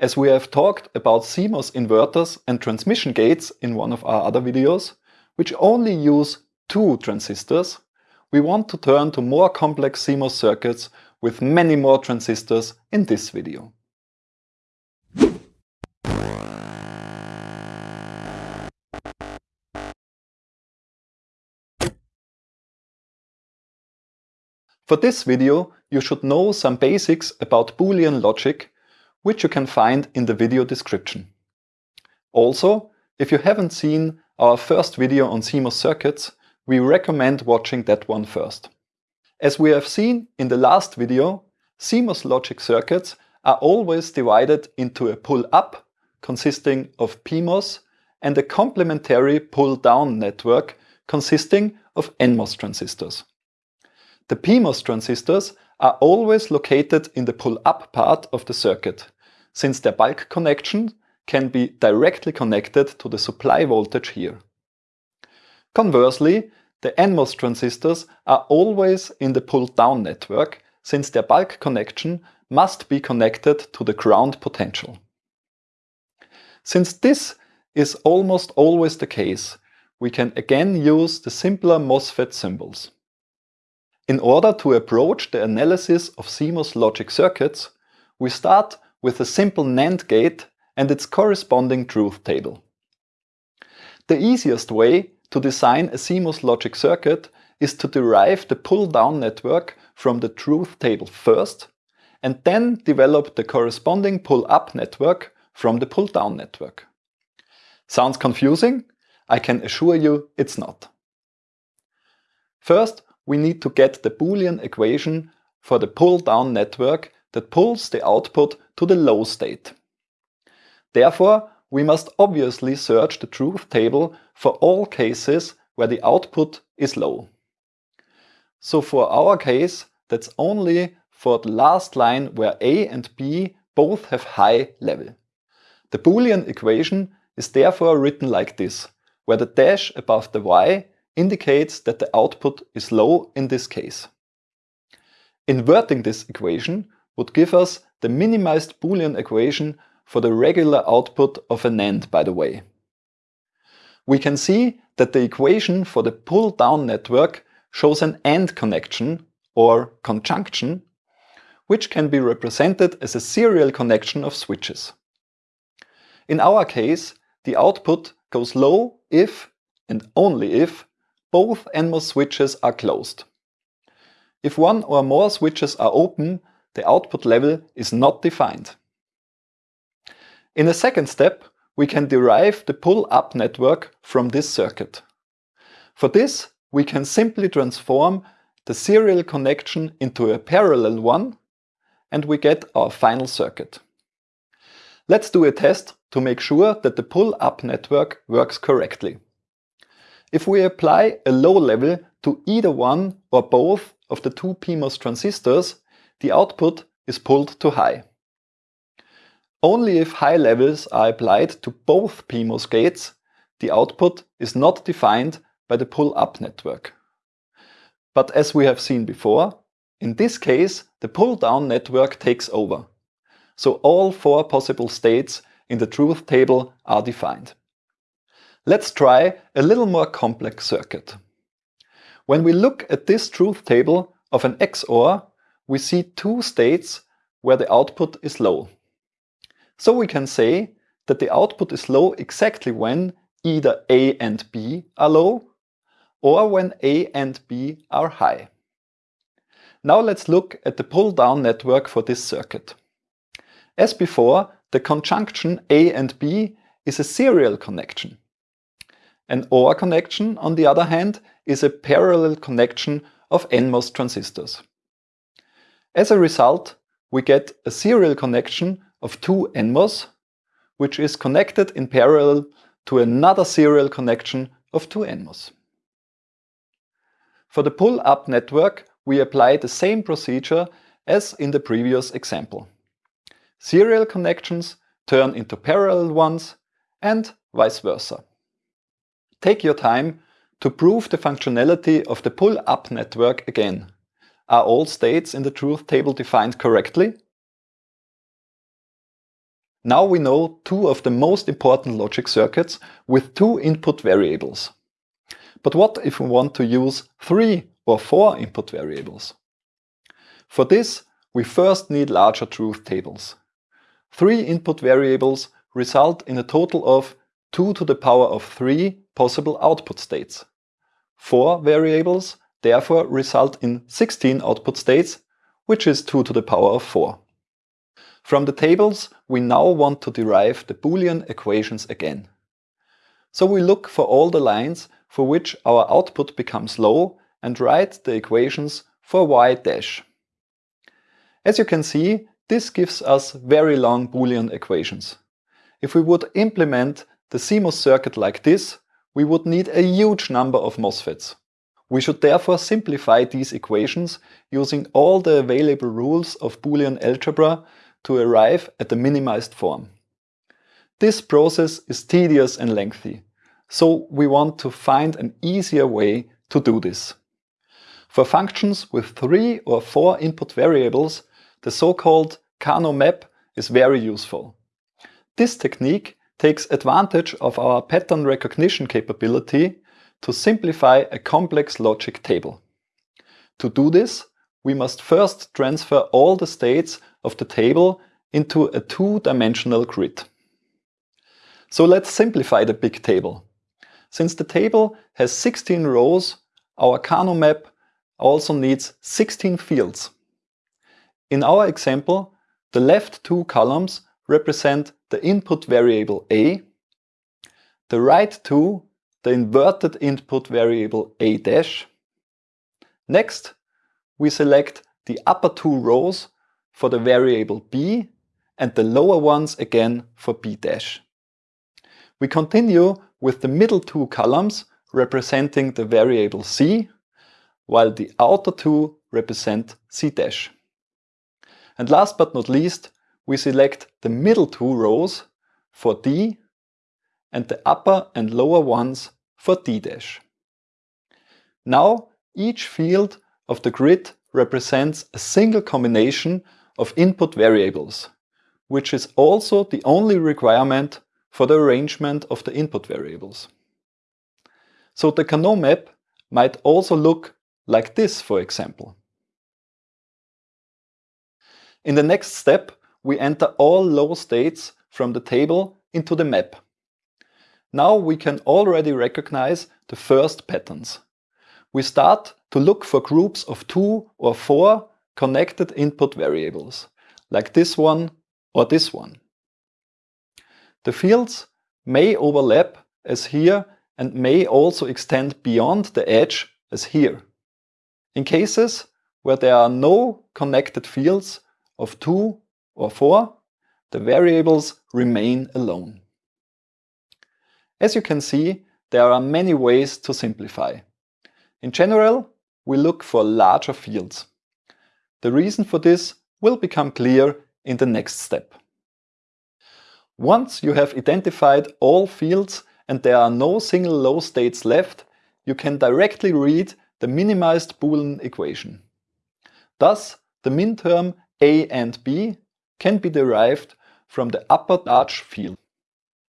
As we have talked about CMOS inverters and transmission gates in one of our other videos, which only use two transistors, we want to turn to more complex CMOS circuits with many more transistors in this video. For this video, you should know some basics about Boolean logic, which you can find in the video description. Also, if you haven't seen our first video on CMOS circuits, we recommend watching that one first. As we have seen in the last video, CMOS logic circuits are always divided into a pull-up consisting of PMOS and a complementary pull-down network consisting of NMOS transistors. The PMOS transistors are always located in the pull-up part of the circuit, since their bulk connection can be directly connected to the supply voltage here. Conversely, the NMOS transistors are always in the pull-down network, since their bulk connection must be connected to the ground potential. Since this is almost always the case, we can again use the simpler MOSFET symbols. In order to approach the analysis of CMOS logic circuits, we start with a simple NAND gate and its corresponding truth table. The easiest way to design a CMOS logic circuit is to derive the pull-down network from the truth table first and then develop the corresponding pull-up network from the pull-down network. Sounds confusing? I can assure you it's not. First, we need to get the Boolean equation for the pull-down network that pulls the output to the low state. Therefore, we must obviously search the truth table for all cases where the output is low. So for our case, that's only for the last line where A and B both have high level. The Boolean equation is therefore written like this, where the dash above the y indicates that the output is low in this case. Inverting this equation would give us the minimized Boolean equation for the regular output of a NAND, by the way. We can see that the equation for the pull-down network shows an AND connection, or conjunction, which can be represented as a serial connection of switches. In our case, the output goes low if, and only if, both NMOS switches are closed. If one or more switches are open, the output level is not defined. In a second step, we can derive the pull-up network from this circuit. For this, we can simply transform the serial connection into a parallel one and we get our final circuit. Let's do a test to make sure that the pull-up network works correctly. If we apply a low level to either one or both of the two PMOS transistors, the output is pulled to high. Only if high levels are applied to both PMOS gates, the output is not defined by the pull-up network. But as we have seen before, in this case the pull-down network takes over. So all four possible states in the truth table are defined. Let's try a little more complex circuit. When we look at this truth table of an XOR, we see two states where the output is low. So we can say that the output is low exactly when either A and B are low or when A and B are high. Now let's look at the pull-down network for this circuit. As before, the conjunction A and B is a serial connection. An OR connection, on the other hand, is a parallel connection of NMOS transistors. As a result, we get a serial connection of two NMOS, which is connected in parallel to another serial connection of two NMOS. For the pull-up network, we apply the same procedure as in the previous example. Serial connections turn into parallel ones and vice versa. Take your time to prove the functionality of the pull-up network again. Are all states in the truth table defined correctly? Now we know two of the most important logic circuits with two input variables. But what if we want to use three or four input variables? For this, we first need larger truth tables. Three input variables result in a total of 2 to the power of 3 possible output states. Four variables therefore result in 16 output states, which is 2 to the power of 4. From the tables, we now want to derive the Boolean equations again. So we look for all the lines for which our output becomes low and write the equations for y dash. As you can see, this gives us very long Boolean equations. If we would implement the CMOS circuit like this, we would need a huge number of MOSFETs. We should therefore simplify these equations using all the available rules of Boolean algebra to arrive at the minimized form. This process is tedious and lengthy, so we want to find an easier way to do this. For functions with three or four input variables, the so-called Karnaugh map is very useful. This technique takes advantage of our pattern recognition capability to simplify a complex logic table. To do this, we must first transfer all the states of the table into a two-dimensional grid. So let's simplify the big table. Since the table has 16 rows, our Karnaugh map also needs 16 fields. In our example, the left two columns represent the input variable A, the right two the inverted input variable A dash. Next, we select the upper two rows for the variable B and the lower ones again for B dash. We continue with the middle two columns representing the variable C, while the outer two represent C dash. And last but not least, we select the middle two rows for D and the upper and lower ones for D dash. Now each field of the grid represents a single combination of input variables, which is also the only requirement for the arrangement of the input variables. So the Karnaugh map might also look like this, for example. In the next step, we enter all low states from the table into the map. Now we can already recognize the first patterns. We start to look for groups of two or four connected input variables, like this one or this one. The fields may overlap as here and may also extend beyond the edge as here. In cases where there are no connected fields of 2 or 4, the variables remain alone. As you can see, there are many ways to simplify. In general, we look for larger fields. The reason for this will become clear in the next step. Once you have identified all fields and there are no single low states left, you can directly read the minimized Boolean equation. Thus, the minterm a and b can be derived from the upper Dutch field.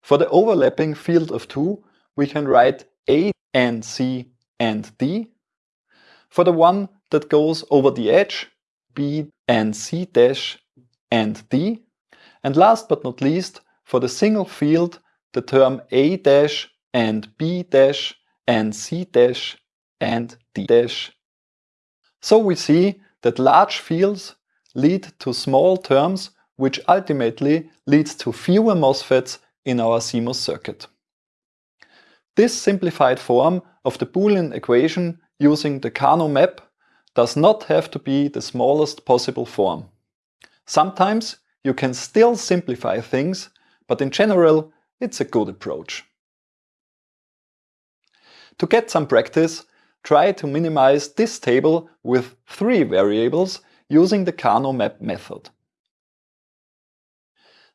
For the overlapping field of 2, we can write A and C and D. For the one that goes over the edge, B and C dash and D. And last but not least, for the single field, the term A dash and B dash and C dash and D dash. So we see that large fields lead to small terms which ultimately leads to fewer MOSFETs in our CMOS circuit. This simplified form of the Boolean equation using the Karnaugh map does not have to be the smallest possible form. Sometimes you can still simplify things, but in general it's a good approach. To get some practice, try to minimize this table with three variables using the Karnaugh map method.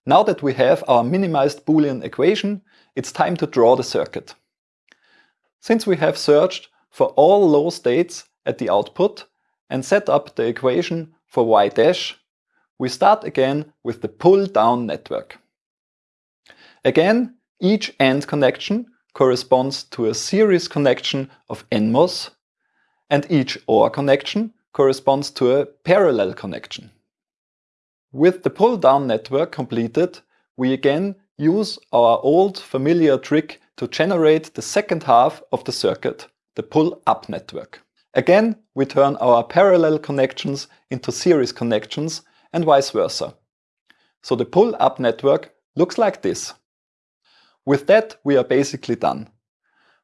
Now that we have our minimized Boolean equation, it's time to draw the circuit. Since we have searched for all low states at the output and set up the equation for y dash, we start again with the pull-down network. Again, each AND connection corresponds to a series connection of NMOS, and each OR connection corresponds to a parallel connection. With the pull-down network completed, we again use our old familiar trick to generate the second half of the circuit, the pull-up network. Again, we turn our parallel connections into series connections and vice versa. So the pull-up network looks like this. With that, we are basically done.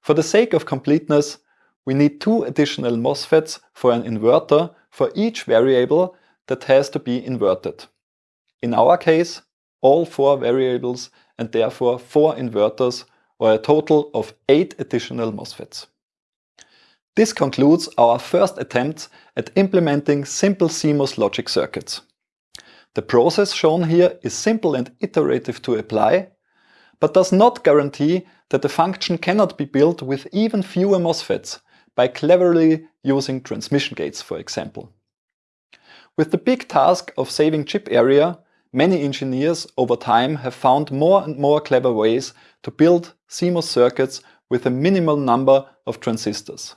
For the sake of completeness, we need two additional MOSFETs for an inverter for each variable that has to be inverted. In our case, all four variables and therefore four inverters or a total of eight additional MOSFETs. This concludes our first attempt at implementing simple CMOS logic circuits. The process shown here is simple and iterative to apply, but does not guarantee that the function cannot be built with even fewer MOSFETs by cleverly using transmission gates, for example. With the big task of saving chip area, many engineers over time have found more and more clever ways to build CMOS circuits with a minimal number of transistors.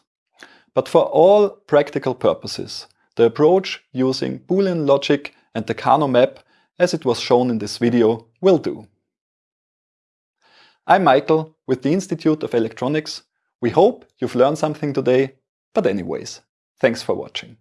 But for all practical purposes, the approach using Boolean logic and the Karnaugh map, as it was shown in this video, will do. I'm Michael with the Institute of Electronics. We hope you've learned something today, but anyways, thanks for watching.